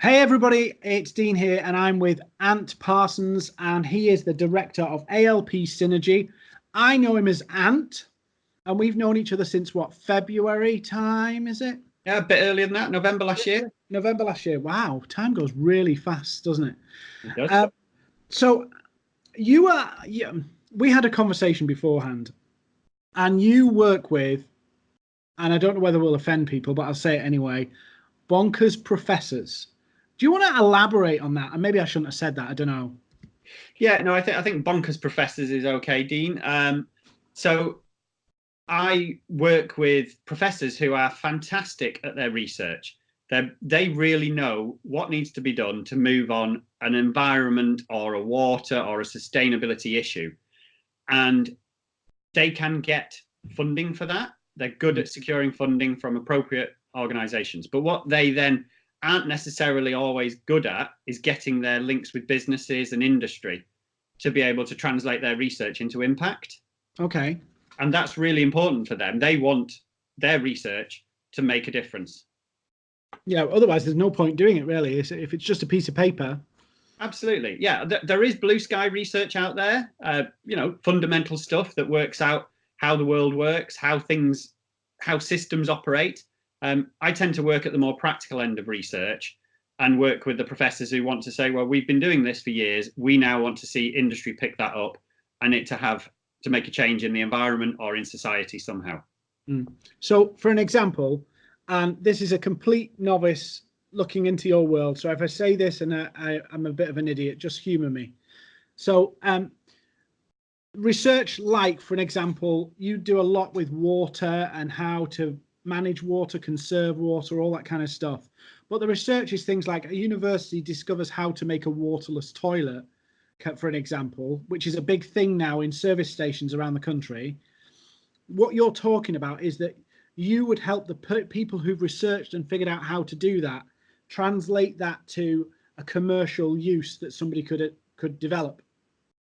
Hey everybody, it's Dean here and I'm with Ant Parsons and he is the director of ALP Synergy. I know him as Ant and we've known each other since what, February time, is it? Yeah, a bit earlier than that, November last year. November last year. Wow, time goes really fast, doesn't it? It does. Uh, so you are, yeah, we had a conversation beforehand and you work with, and I don't know whether we'll offend people, but I'll say it anyway, bonkers professors. Do you want to elaborate on that? And maybe I shouldn't have said that. I don't know. Yeah, no, I think I think bonkers professors is okay, Dean. Um, so I work with professors who are fantastic at their research. They they really know what needs to be done to move on an environment or a water or a sustainability issue, and they can get funding for that. They're good at securing funding from appropriate organisations. But what they then aren't necessarily always good at is getting their links with businesses and industry to be able to translate their research into impact. Okay. And that's really important for them. They want their research to make a difference. Yeah, otherwise there's no point doing it really. If it's just a piece of paper. Absolutely. Yeah, there is blue sky research out there, uh, you know, fundamental stuff that works out how the world works, how things, how systems operate. Um, I tend to work at the more practical end of research and work with the professors who want to say, well, we've been doing this for years. We now want to see industry pick that up and it to have to make a change in the environment or in society somehow. Mm. So for an example, and this is a complete novice looking into your world. So if I say this and I, I, am a bit of an idiot, just humor me. So um, research like, for an example, you do a lot with water and how to manage water, conserve water, all that kind of stuff. But the research is things like a university discovers how to make a waterless toilet, for an example, which is a big thing now in service stations around the country. What you're talking about is that you would help the people who've researched and figured out how to do that, translate that to a commercial use that somebody could uh, could develop.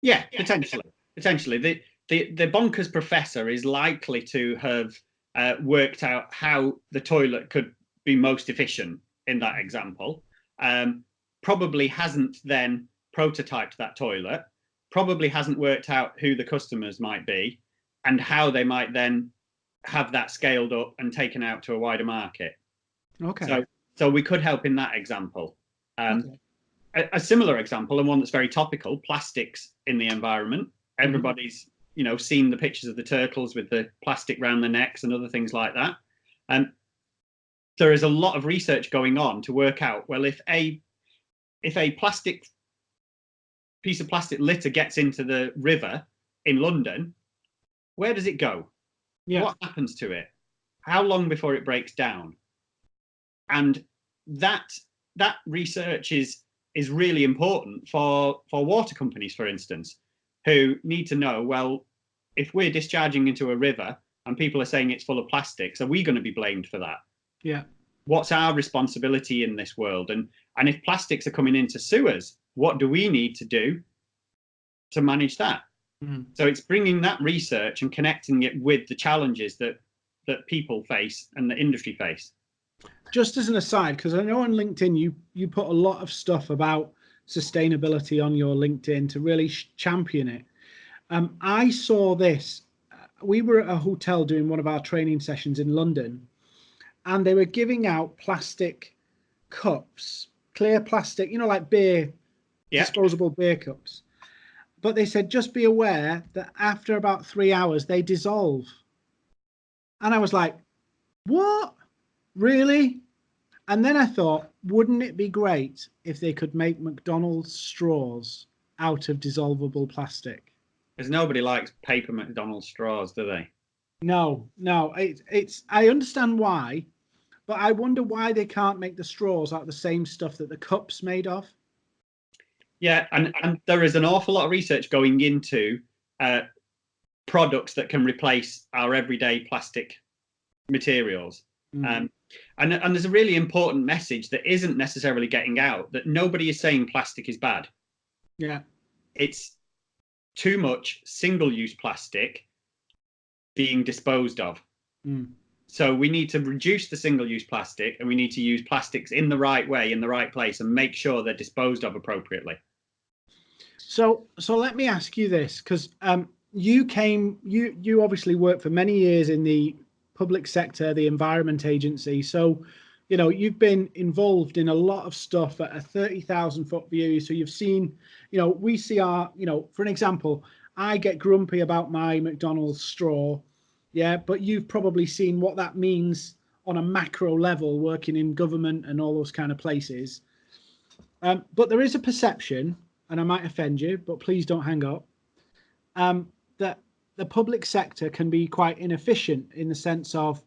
Yeah, potentially. Potentially, the the the bonkers professor is likely to have uh, worked out how the toilet could be most efficient in that example. Um, probably hasn't then prototyped that toilet, probably hasn't worked out who the customers might be and how they might then have that scaled up and taken out to a wider market. Okay. So, so we could help in that example. Um, okay. a, a, similar example and one that's very topical, plastics in the environment. Mm-hmm. Everybody's you know, seen the pictures of the turtles with the plastic around the necks and other things like that. And there is a lot of research going on to work out, well, if a if a plastic piece of plastic litter gets into the river in London, where does it go? Yeah. What happens to it? How long before it breaks down? And that that research is is really important for for water companies, for instance, who need to know, well, if we're discharging into a river and people are saying it's full of plastics, are we going to be blamed for that? Yeah. What's our responsibility in this world? And and if plastics are coming into sewers, what do we need to do to manage that? Mm. So it's bringing that research and connecting it with the challenges that that people face and the industry face. Just as an aside, because I know on LinkedIn you you put a lot of stuff about sustainability on your LinkedIn to really champion it. Um, I saw this. We were at a hotel doing one of our training sessions in London, and they were giving out plastic cups, clear plastic, you know, like beer, yeah. disposable beer cups. But they said, just be aware that after about three hours, they dissolve. And I was like, what? Really? And then I thought, wouldn't it be great if they could make McDonald's straws out of dissolvable plastic? Because nobody likes paper McDonald's straws, do they? No, no. It, it's I understand why, but I wonder why they can't make the straws out of the same stuff that the cups made of. Yeah, and and there is an awful lot of research going into uh, products that can replace our everyday plastic materials. Mm. Um, and, and there's a really important message that isn't necessarily getting out that nobody is saying plastic is bad. Yeah. It's too much single-use plastic being disposed of. Mm. So we need to reduce the single-use plastic and we need to use plastics in the right way, in the right place and make sure they're disposed of appropriately. So, so let me ask you this, because um, you came, you you obviously worked for many years in the public sector, the Environment Agency. So, you know, you've been involved in a lot of stuff at a 30,000 foot view. So you've seen, you know, we see our, you know, for an example, I get grumpy about my McDonald's straw. Yeah. But you've probably seen what that means on a macro level, working in government and all those kind of places. Um, but there is a perception, and I might offend you, but please don't hang up, um, that the public sector can be quite inefficient in the sense of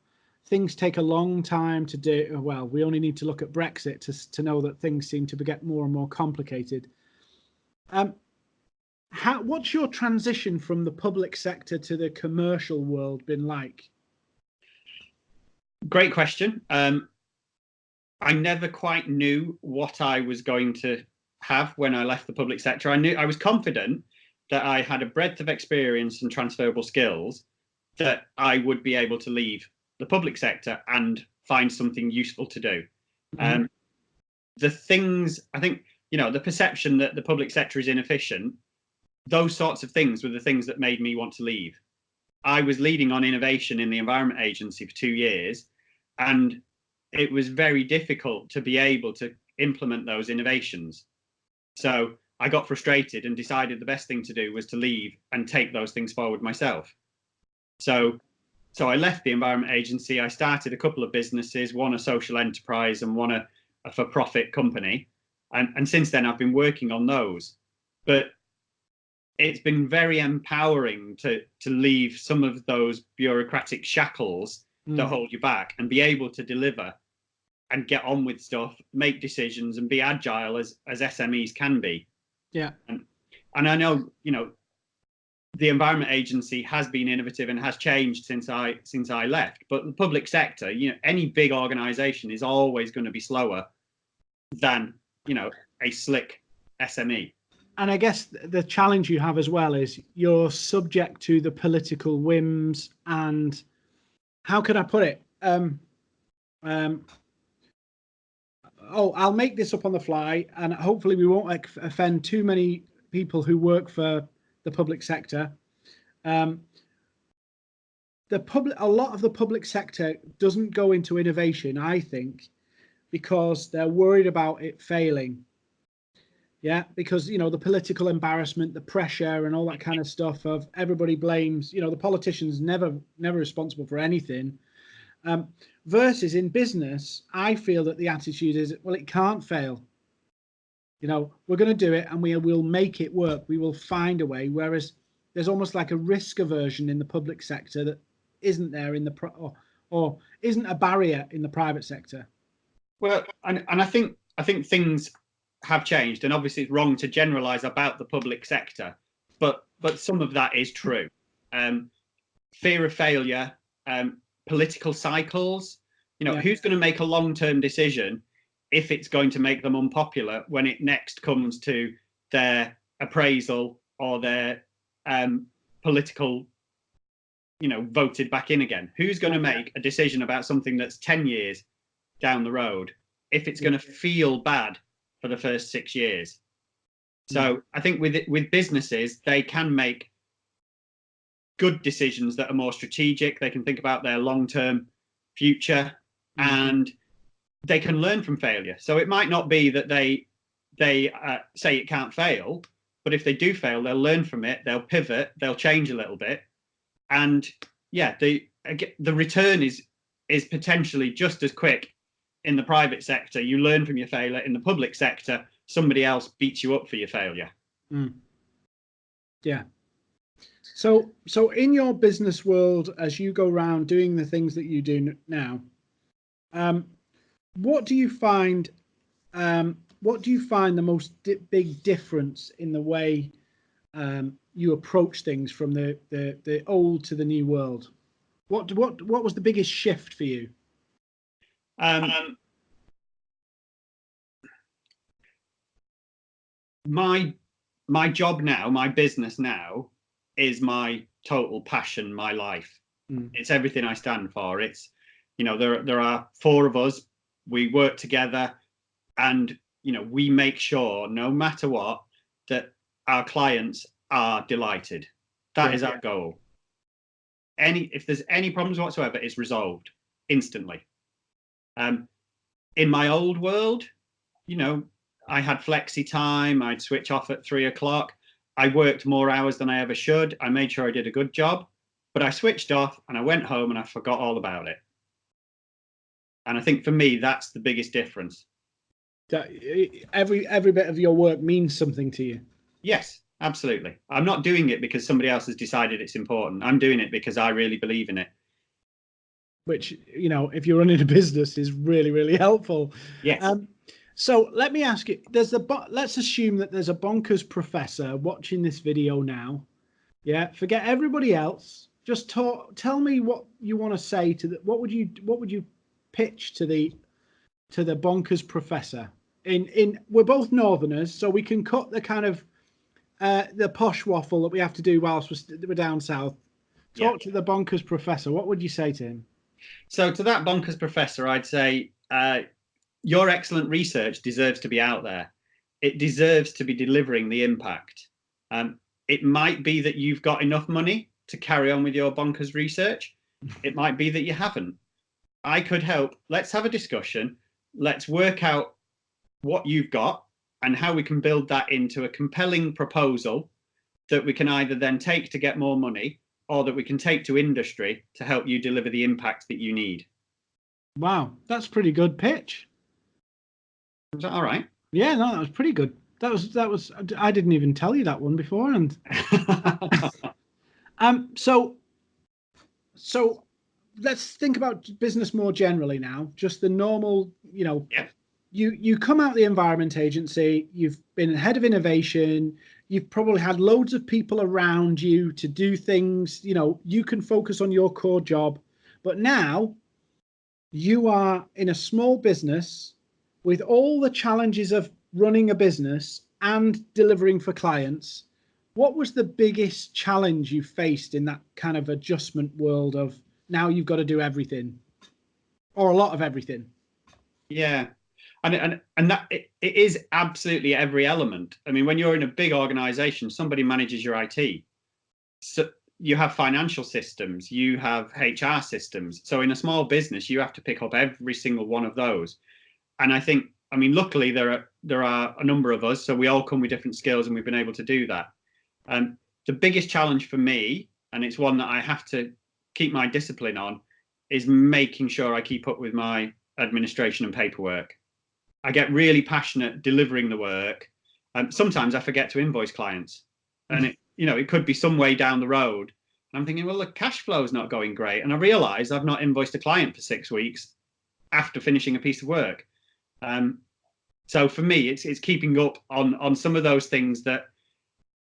things take a long time to do. Well, we only need to look at Brexit to, to know that things seem to get more and more complicated. Um, how, what's your transition from the public sector to the commercial world been like? Great question. Um, I never quite knew what I was going to have when I left the public sector. I knew I was confident that I had a breadth of experience and transferable skills that I would be able to leave the public sector and find something useful to do. Mm. Um, the things I think, you know, the perception that the public sector is inefficient, those sorts of things were the things that made me want to leave. I was leading on innovation in the Environment Agency for two years, and it was very difficult to be able to implement those innovations. So I got frustrated and decided the best thing to do was to leave and take those things forward myself. So, so I left the Environment Agency. I started a couple of businesses, one a social enterprise and one a, a for-profit company. And, and since then, I've been working on those. But it's been very empowering to, to leave some of those bureaucratic shackles mm. that hold you back and be able to deliver and get on with stuff, make decisions and be agile as, as SMEs can be. Yeah. And, and I know, you know, the Environment Agency has been innovative and has changed since I since I left. But the public sector, you know, any big organization is always going to be slower than, you know, a slick SME. And I guess the challenge you have as well is you're subject to the political whims and how could I put it? Um, um, oh, I'll make this up on the fly, and hopefully we won't offend too many people who work for the public sector. Um, the public, a lot of the public sector doesn't go into innovation, I think, because they're worried about it failing. Yeah, because you know the political embarrassment, the pressure, and all that kind of stuff. Of everybody blames, you know, the politicians never never responsible for anything. Um, versus in business, I feel that the attitude is, well, it can't fail. You know, we're going to do it and we will make it work. We will find a way. Whereas there's almost like a risk aversion in the public sector that isn't there in the pro or, or isn't a barrier in the private sector. Well, and, and I think I think things have changed, and obviously it's wrong to generalize about the public sector, but but some of that is true. Um, fear of failure, um, political cycles. You know, yeah. who's going to make a long-term decision if it's going to make them unpopular when it next comes to their appraisal or their um, political, you know, voted back in again? Who's going to make a decision about something that's 10 years down the road if it's going to feel bad for the first six years? So I think with with businesses, they can make good decisions that are more strategic. They can think about their long-term future mm. and they can learn from failure. So it might not be that they they uh, say it can't fail, but if they do fail, they'll learn from it. They'll pivot. They'll change a little bit, and yeah, the the return is is potentially just as quick in the private sector. You learn from your failure. In the public sector, somebody else beats you up for your failure. Mm. Yeah, so, so in your business world, as you go around doing the things that you do now, um, what do you find? Um, what do you find the most di big difference in the way um, you approach things from the, the the old to the new world? What what what was the biggest shift for you? Um, my my job now, my business now, is my total passion, my life. Mm. It's everything I stand for. It's You know, there there are four of us. We work together, and you know, we make sure no matter what that our clients are delighted. That Yeah. is our goal. Any if there's any problems whatsoever, it's resolved instantly. Um, in my old world, you know, I had flexi time. I'd switch off at three o'clock. I worked more hours than I ever should. I made sure I did a good job, but I switched off and I went home and I forgot all about it. And I think for me, that's the biggest difference. That every every bit of your work means something to you. Yes, absolutely. I'm not doing it because somebody else has decided it's important. I'm doing it because I really believe in it. which you know if you're running a business is really really helpful Yes. um so let me ask you there's a let's assume that there's a bonkers professor watching this video now yeah forget everybody else just talk tell me what you want to say to the what would you what would you pitch to the to the bonkers professor in in we're both northerners so we can cut the kind of uh the posh waffle that we have to do whilst we're, we're down south Yeah. talk to the bonkers professor what would you say to him So to that bonkers professor, I'd say uh, your excellent research deserves to be out there. It deserves to be delivering the impact. Um, it might be that you've got enough money to carry on with your bonkers research. It might be that you haven't. I could help. Let's have a discussion. Let's work out what you've got and how we can build that into a compelling proposal that we can either then take to get more money or that we can take to industry to help you deliver the impact that you need. Wow, that's pretty good pitch. Is that all right? Yeah, no, that was pretty good. That was that was. I didn't even tell you that one before, and um, so so let's think about business more generally now. Just the normal, you know, Yeah. you you come out the environment agency. You've been head of innovation. You've probably had loads of people around you to do things. You know, you can focus on your core job, but now you are in a small business with all the challenges of running a business and delivering for clients, what was the biggest challenge you faced in that kind of adjustment world of now you've got to do everything or a lot of everything? yeah. And, and and that it, it is absolutely every element. I mean, when you're in a big organization, somebody manages your IT. So you have financial systems, you have HR systems. So in a small business, you have to pick up every single one of those. And I think, I mean, luckily there are there are a number of us, so we all come with different skills, and we've been able to do that. Um, the biggest challenge for me, and it's one that I have to keep my discipline on, is making sure I keep up with my administration and paperwork. I get really passionate delivering the work. Um, sometimes I forget to invoice clients, and it, you know, it could be some way down the road. And I'm thinking, well, the cash flow is not going great, and I realise I've not invoiced a client for six weeks after finishing a piece of work. Um, so for me, it's it's keeping up on on some of those things that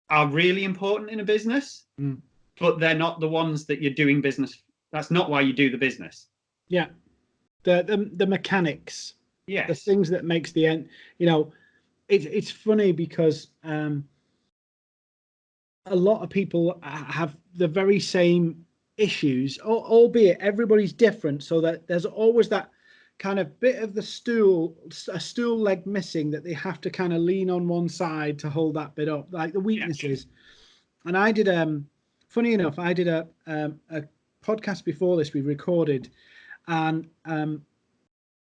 are really important in a business, Mm. But they're not the ones that you're doing business. That's not why you do the business. Yeah, the the, the mechanics, Yeah. the things that makes the end. You know, it's it's funny because um, a lot of people have the very same issues, albeit everybody's different. So that there's always that kind of bit of the stool, a stool leg missing that they have to kind of lean on one side to hold that bit up, like the weaknesses. And I did, um, funny enough, I did a um, a podcast before this we recorded, and um,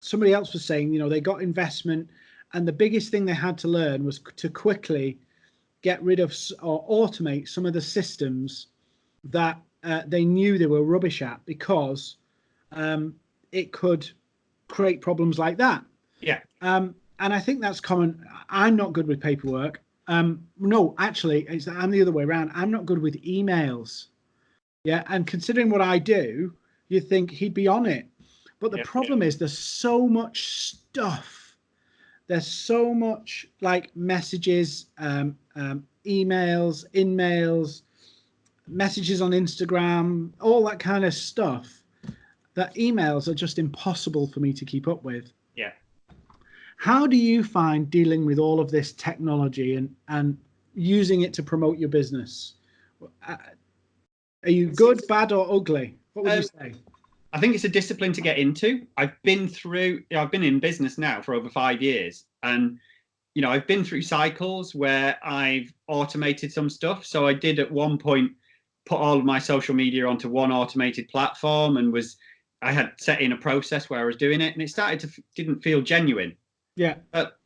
somebody else was saying, you know, they got investment, and the biggest thing they had to learn was to quickly get rid of or automate some of the systems that uh, they knew they were rubbish at because um, it could create problems like that. Yeah. Um, and I think that's common. I'm not good with paperwork. Um, no, actually, it's, I'm the other way around. I'm not good with emails. Yeah, and considering what I do, you think he'd be on it. But the problem is there's so much stuff. There's so much like messages, um, um, emails, in mails, messages on Instagram, all that kind of stuff. That emails are just impossible for me to keep up with. Yeah. How do you find dealing with all of this technology and and using it to promote your business? Uh, Are you good, bad, or ugly? What would you say? I think it's a discipline to get into. I've been through, I've been in business now for over five years, and you know, I've been through cycles where I've automated some stuff. So I did at one point put all of my social media onto one automated platform and was I had set in a process where I was doing it, and it started to didn't feel genuine. Yeah. But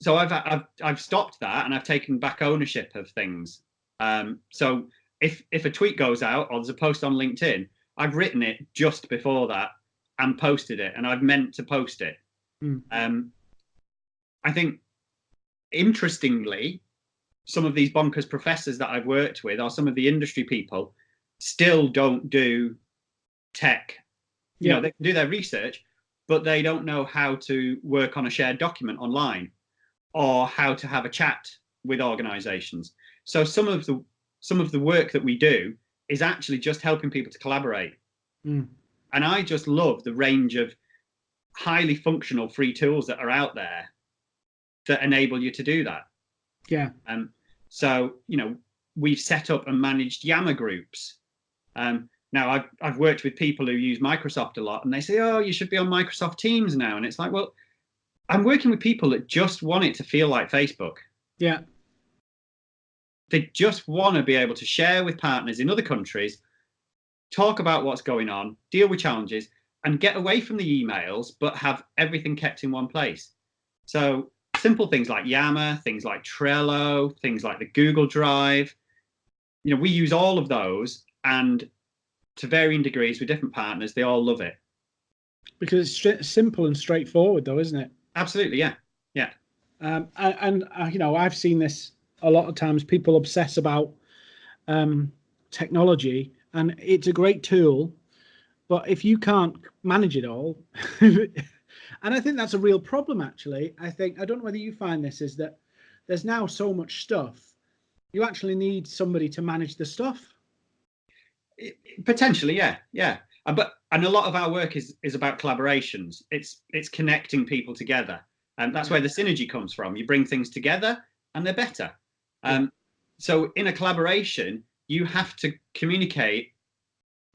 so I've I've I've stopped that and I've taken back ownership of things. Um, so if if a tweet goes out or there's a post on LinkedIn, I've written it just before that and posted it, and I've meant to post it. Mm. Um, I think interestingly, some of these bonkers professors that I've worked with, or some of the industry people, still don't do tech. You yeah. know, they can do their research, but they don't know how to work on a shared document online or how to have a chat with organizations. So some of the some of the work that we do is actually just helping people to collaborate. Mm. And I just love the range of highly functional free tools that are out there that enable you to do that. Yeah. Um, so, you know, we've set up and managed Yammer groups. Um, now, I've, I've worked with people who use Microsoft a lot and they say, oh, you should be on Microsoft Teams now. And it's like, well, I'm working with people that just want it to feel like Facebook. Yeah. They just want to be able to share with partners in other countries, talk about what's going on, deal with challenges, and get away from the emails, but have everything kept in one place. So simple things like Yammer, things like Trello, things like the Google Drive. You know, we use all of those and to varying degrees with different partners, they all love it. Because it's simple and straightforward though, isn't it? Absolutely, yeah. Yeah. Um, and, and uh, you know, I've seen this a lot of times. People obsess about um, technology and it's a great tool, but if you can't manage it all, and I think that's a real problem. Actually, I think I don't know whether you find this is that there's now so much stuff. You actually need somebody to manage the stuff. Potentially, yeah, yeah. But and a lot of our work is is about collaborations. It's it's connecting people together, and that's where the synergy comes from. You bring things together, and they're better. Um, so in a collaboration, you have to communicate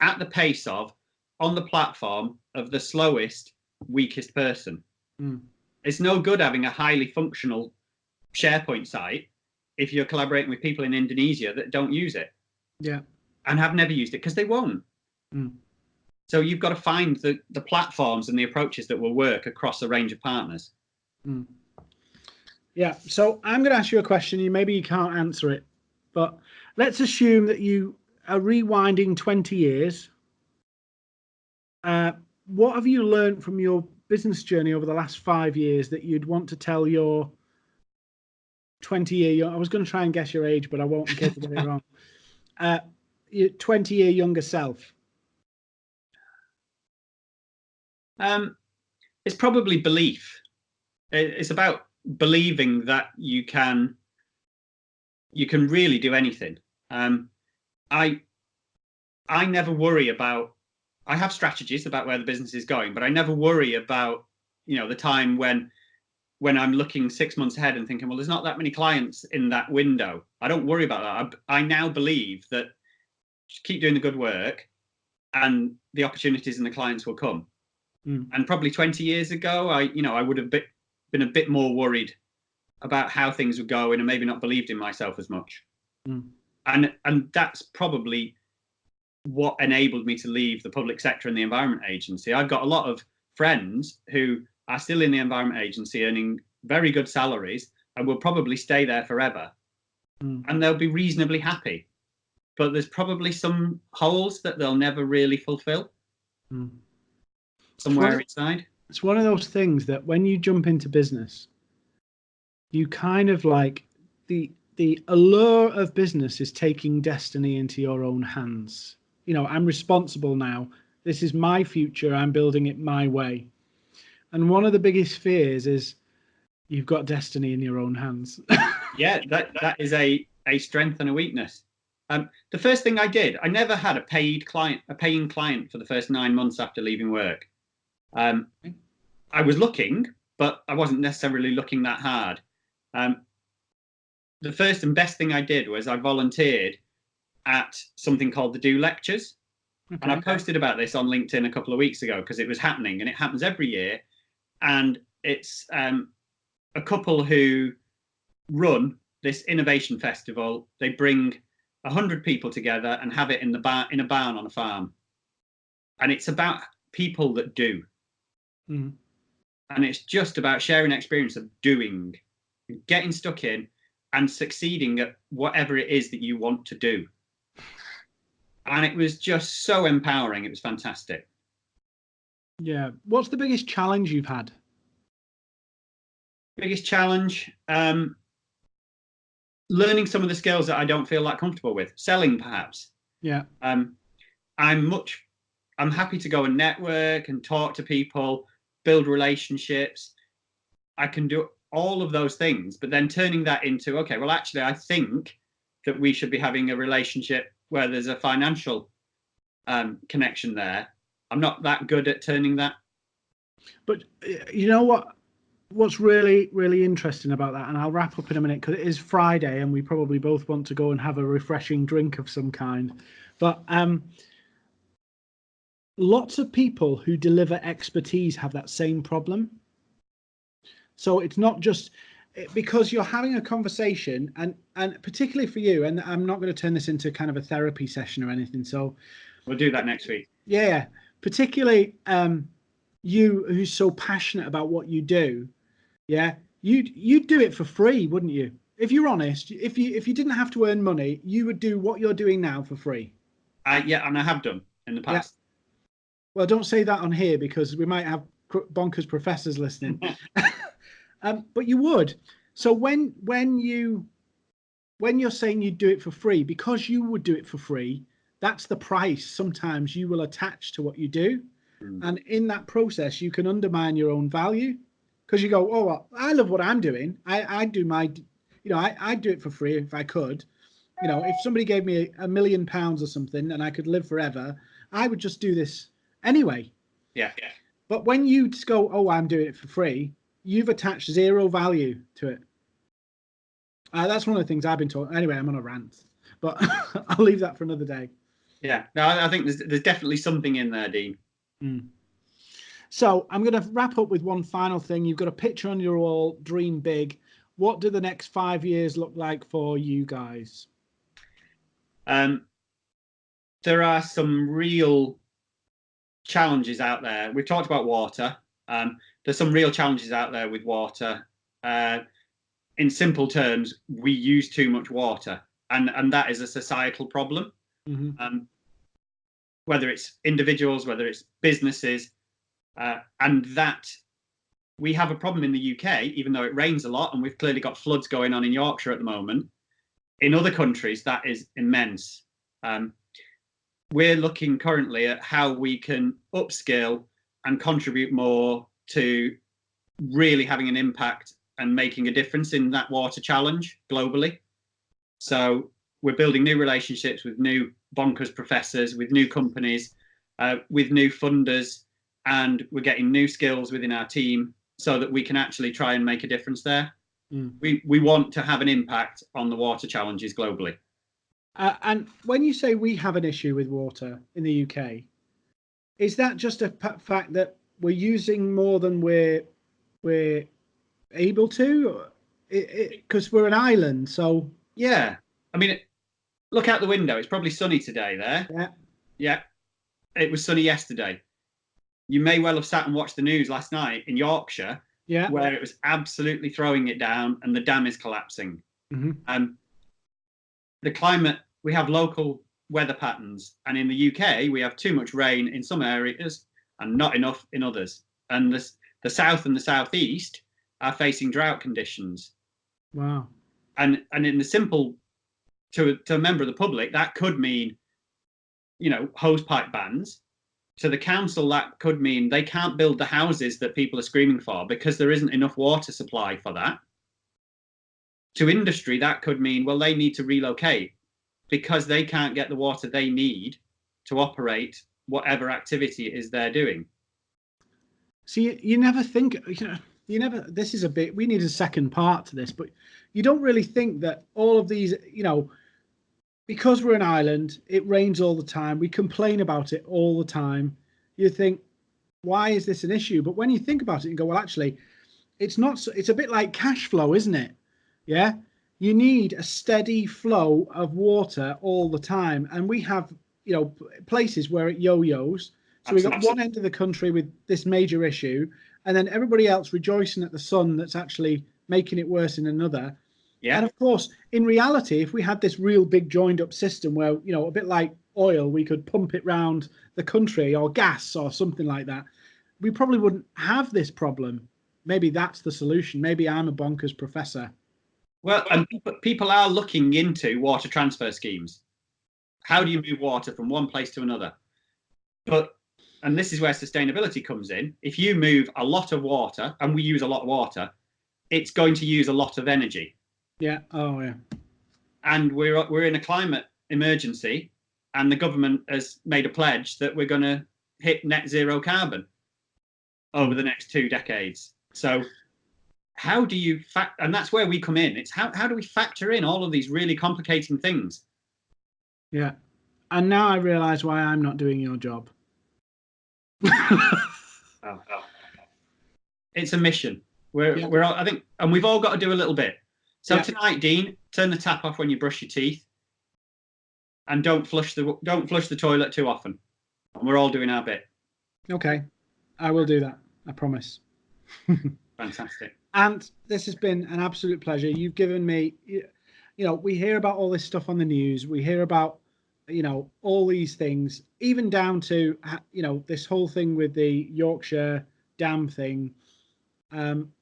at the pace of, on the platform of the slowest weakest person. Mm. It's no good having a highly functional SharePoint site if you're collaborating with people in Indonesia that don't use it. Yeah. And have never used it because they won't. Mm. So you've got to find the, the platforms and the approaches that will work across a range of partners. Mm. Yeah. So I'm going to ask you a question. You maybe you can't answer it, but let's assume that you are rewinding 20 years. Uh, what have you learned from your business journey over the last five years that you'd want to tell your 20 year I was going to try and guess your age, but I won't in case I get it wrong. Uh, your 20 year younger self. Um, it's probably belief. It's about believing that you can you can really do anything. Um, I I never worry about I have strategies about where the business is going, but I never worry about, you know, the time when when I'm looking six months ahead and thinking, well, there's not that many clients in that window. I don't worry about that. I, I now believe that keep doing the good work and the opportunities and the clients will come. Mm. And probably 20 years ago, I, you know, I would have been, been a bit more worried about how things were going and maybe not believed in myself as much. Mm. And and that's probably what enabled me to leave the public sector and the environment agency. I've got a lot of friends who are still in the environment agency earning very good salaries and will probably stay there forever mm. and they'll be reasonably happy. But there's probably some holes that they'll never really fulfill mm. somewhere it's one, inside. It's one of those things that when you jump into business, you kind of like the the allure of business is taking destiny into your own hands you know, I'm responsible now. This is my future. I'm building it my way. And one of the biggest fears is you've got destiny in your own hands. yeah, that that is a a strength and a weakness. Um, the first thing I did, I never had a paid client, a paying client for the first nine months after leaving work. Um, I was looking, but I wasn't necessarily looking that hard. Um, the first and best thing I did was I volunteered at something called the Do Lectures. And I posted about this on LinkedIn a couple of weeks ago because it was happening and it happens every year. And it's um, a couple who run this innovation festival. They bring a hundred people together and have it in the bar in a barn on a farm. And it's about people that do. Mm. And it's just about sharing experience of doing, getting stuck in and succeeding at whatever it is that you want to do. And it was just so empowering. It was fantastic. Yeah. What's the biggest challenge you've had? Biggest challenge? Um, learning some of the skills that I don't feel that comfortable with. Selling, perhaps. Yeah. Um, I'm much, I'm happy to go and network and talk to people, build relationships. I can do all of those things, but then turning that into, okay, well, actually, I think that we should be having a relationship where there's a financial um, connection there. I'm not that good at turning that. But you know what? What's really, really interesting about that, and I'll wrap up in a minute because it is Friday and we probably both want to go and have a refreshing drink of some kind. But um, lots of people who deliver expertise have that same problem. So it's not just because you're having a conversation and and particularly for you and i'm not going to turn this into kind of a therapy session or anything so we'll do that next week yeah particularly um you who's so passionate about what you do yeah you'd you'd do it for free wouldn't you if you're honest if you if you didn't have to earn money you would do what you're doing now for free uh, yeah and i have done in the past yeah. well don't say that on here because we might have bonkers professors listening Um, but you would. So when when you when you're saying you do it for free, because you would do it for free, that's the price sometimes you will attach to what you do. Mm. And in that process, you can undermine your own value because you go, oh, well, I love what I'm doing. I, I do my, you know, I, I'd do it for free if I could. You know, if somebody gave me a, a million pounds or something and I could live forever, I would just do this anyway. Yeah. yeah. But when you just go, oh, I'm doing it for free, you've attached zero value to it. Uh, that's one of the things I've been taught. Anyway, I'm on a rant, but I'll leave that for another day. Yeah, no, I think there's there's definitely something in there, Dean. Mm. So I'm going to wrap up with one final thing. You've got a picture on your wall. Dream big. What do the next five years look like for you guys? Um, there are some real challenges out there. We've talked about water. Um, there's some real challenges out there with water. Uh, in simple terms, we use too much water, and and that is a societal problem. Mm -hmm. um, whether it's individuals, whether it's businesses, uh, and that we have a problem in the UK, even though it rains a lot, and we've clearly got floods going on in Yorkshire at the moment. In other countries, that is immense. Um, we're looking currently at how we can upskill and contribute more to really having an impact and making a difference in that water challenge globally. So we're building new relationships with new bonkers professors, with new companies, uh, with new funders, and we're getting new skills within our team so that we can actually try and make a difference there. Mm. We, we want to have an impact on the water challenges globally. Uh, and when you say we have an issue with water in the UK, is that just a fact that we're using more than we're we're able to? Because we're an island so yeah. I mean look out the window. It's probably sunny today there. Yeah. Yeah. It was sunny yesterday you may well have sat and watched the news last night in yorkshire yeah where it was absolutely throwing it down and the dam is collapsing mm -hmm. um the climate we have local weather patterns and in the uk we have too much rain in some areas and not enough in others. And the, the south and the southeast are facing drought conditions. Wow. And and in the simple, to to a member of the public, that could mean, you know, hose pipe bans. To the council, that could mean they can't build the houses that people are screaming for because there isn't enough water supply for that. To industry, that could mean, well, they need to relocate because they can't get the water they need to operate whatever activity it is they're doing. See, you, you never think, you know, you never, this is a bit, we need a second part to this, but you don't really think that all of these, you know, because we're an island, it rains all the time. We complain about it all the time. You think, why is this an issue? But when you think about it and go, well, actually, it's not. So, it's a bit like cash flow, isn't it? Yeah, you need a steady flow of water all the time, and we have, you know, places where it yo-yos. So we've got one end of the country with this major issue, and then everybody else rejoicing at the sun that's actually making it worse in another. Yeah. And of course, in reality, if we had this real big joined up system where, you know, a bit like oil, we could pump it round the country or gas or something like that, we probably wouldn't have this problem. Maybe that's the solution. Maybe I'm a bonkers professor. Well, and people are looking into water transfer schemes. How do you move water from one place to another? But, and this is where sustainability comes in. If you move a lot of water, and we use a lot of water, it's going to use a lot of energy. Yeah. Oh, yeah. And we're we're in a climate emergency, and the government has made a pledge that we're going to hit net zero carbon over the next two decades. So, how do you fact? And that's where we come in. It's how how do we factor in all of these really complicating things? Yeah. And now I realise why I'm not doing your job. oh, oh. It's a mission. We're yeah. we're all, I think, and we've all got to do a little bit. So yeah. tonight, Dean, turn the tap off when you brush your teeth, and don't flush the don't flush the toilet too often. And we're all doing our bit. Okay, I will do that. I promise. Fantastic. And this has been an absolute pleasure. You've given me, you know, we hear about all this stuff on the news. We hear about, you know, all these things, even down to, you know, this whole thing with the Yorkshire dam thing. Um,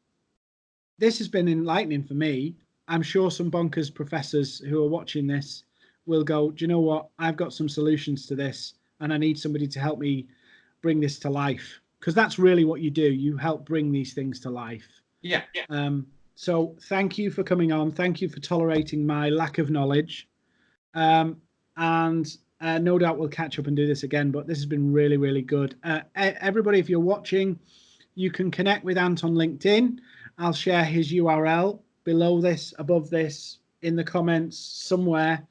this has been enlightening for me I'm sure some bonkers professors who are watching this will go, do you know what? I've got some solutions to this and I need somebody to help me bring this to life. Because that's really what you do. You help bring these things to life. Yeah. yeah. Um, so thank you for coming on. Thank you for tolerating my lack of knowledge. Um, and uh, no doubt we'll catch up and do this again, but this has been really, really good. Uh, everybody, if you're watching, you can connect with Ant on LinkedIn. I'll share his URL below this, above this, in the comments somewhere.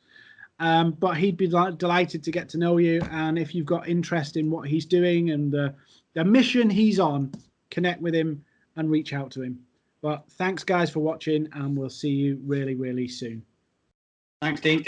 Um, but he'd be delighted to get to know you. And if you've got interest in what he's doing and the, the mission he's on, connect with him and reach out to him. But thanks, guys, for watching, and we'll see you really, really soon. Thanks, Dean.